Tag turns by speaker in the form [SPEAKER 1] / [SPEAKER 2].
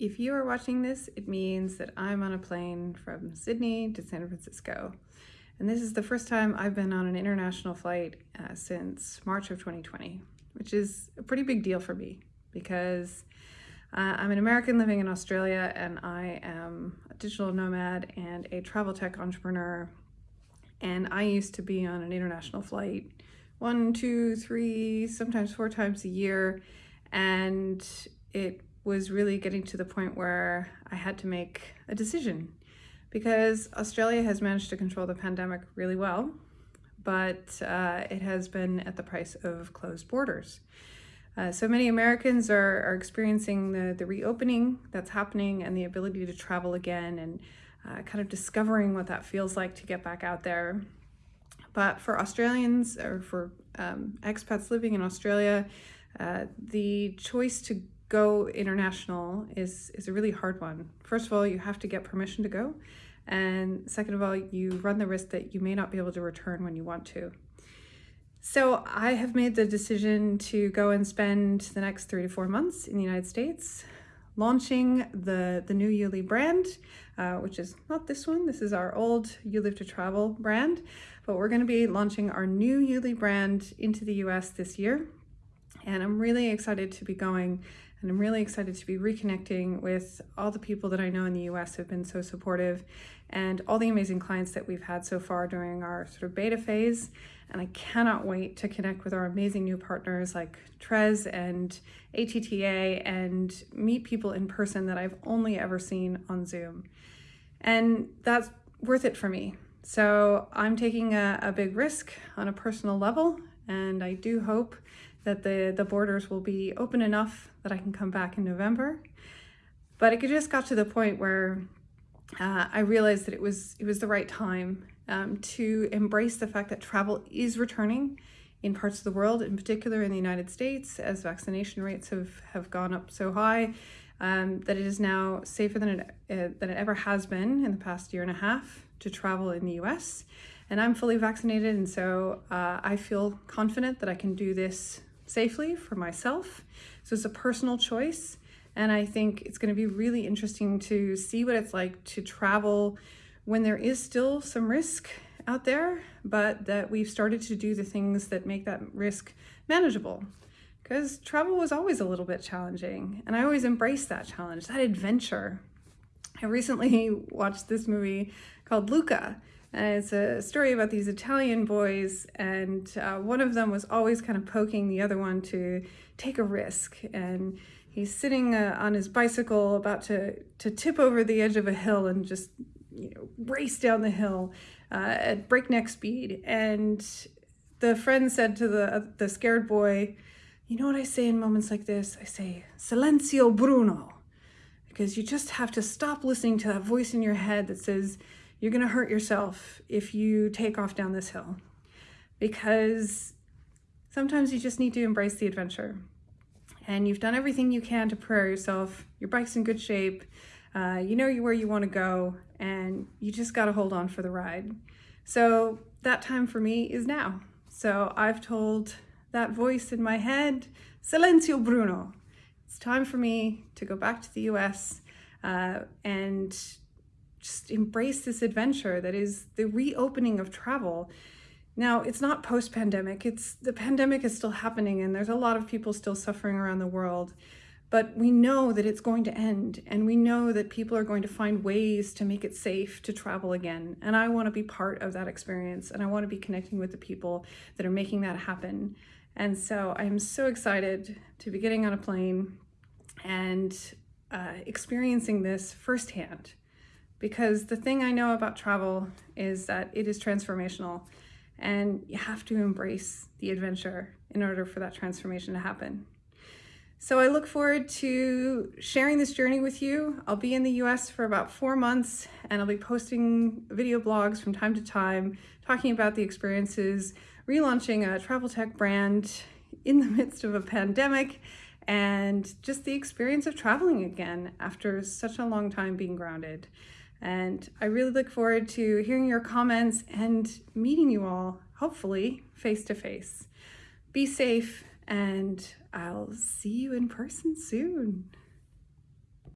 [SPEAKER 1] If you are watching this, it means that I'm on a plane from Sydney to San Francisco. And this is the first time I've been on an international flight uh, since March of 2020, which is a pretty big deal for me because uh, I'm an American living in Australia and I am a digital nomad and a travel tech entrepreneur. And I used to be on an international flight one, two, three, sometimes four times a year. And it was really getting to the point where I had to make a decision because Australia has managed to control the pandemic really well, but uh, it has been at the price of closed borders. Uh, so many Americans are, are experiencing the, the reopening that's happening and the ability to travel again and uh, kind of discovering what that feels like to get back out there. But for Australians or for um, expats living in Australia, uh, the choice to go international is, is a really hard one. First of all, you have to get permission to go. And second of all, you run the risk that you may not be able to return when you want to. So I have made the decision to go and spend the next three to four months in the United States launching the, the new Yuli brand, uh, which is not this one. This is our old You Live to Travel brand, but we're going to be launching our new Yuli brand into the US this year. And I'm really excited to be going and I'm really excited to be reconnecting with all the people that I know in the US have been so supportive and all the amazing clients that we've had so far during our sort of beta phase. And I cannot wait to connect with our amazing new partners like Trez and ATTA and meet people in person that I've only ever seen on Zoom. And that's worth it for me. So I'm taking a, a big risk on a personal level and I do hope that the, the borders will be open enough that I can come back in November. But it just got to the point where uh, I realized that it was, it was the right time um, to embrace the fact that travel is returning in parts of the world, in particular in the United States, as vaccination rates have, have gone up so high, um, that it is now safer than it, uh, than it ever has been in the past year and a half to travel in the US. And I'm fully vaccinated, and so uh, I feel confident that I can do this safely for myself. So it's a personal choice. And I think it's going to be really interesting to see what it's like to travel when there is still some risk out there, but that we've started to do the things that make that risk manageable. Because travel was always a little bit challenging, and I always embraced that challenge, that adventure. I recently watched this movie called Luca, and it's a story about these Italian boys, and uh, one of them was always kind of poking the other one to take a risk. And he's sitting uh, on his bicycle about to, to tip over the edge of a hill and just you know, race down the hill uh, at breakneck speed. And the friend said to the, uh, the scared boy, you know what I say in moments like this? I say, Silenzio Bruno, because you just have to stop listening to that voice in your head that says, you're going to hurt yourself if you take off down this hill because sometimes you just need to embrace the adventure and you've done everything you can to prepare yourself. Your bike's in good shape. Uh, you know where you want to go and you just got to hold on for the ride. So that time for me is now. So I've told that voice in my head, Silenzio Bruno. It's time for me to go back to the US uh, and just embrace this adventure that is the reopening of travel. Now, it's not post-pandemic, it's the pandemic is still happening and there's a lot of people still suffering around the world. But we know that it's going to end and we know that people are going to find ways to make it safe to travel again. And I want to be part of that experience and I want to be connecting with the people that are making that happen. And so I'm so excited to be getting on a plane and uh, experiencing this firsthand because the thing I know about travel is that it is transformational and you have to embrace the adventure in order for that transformation to happen. So I look forward to sharing this journey with you. I'll be in the US for about four months and I'll be posting video blogs from time to time, talking about the experiences, relaunching a travel tech brand in the midst of a pandemic, and just the experience of traveling again after such a long time being grounded. And I really look forward to hearing your comments and meeting you all, hopefully face to face. Be safe and I'll see you in person soon.